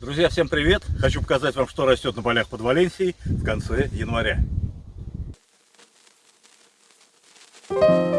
Друзья, всем привет! Хочу показать вам, что растет на полях под Валенсией в конце января. Thank you.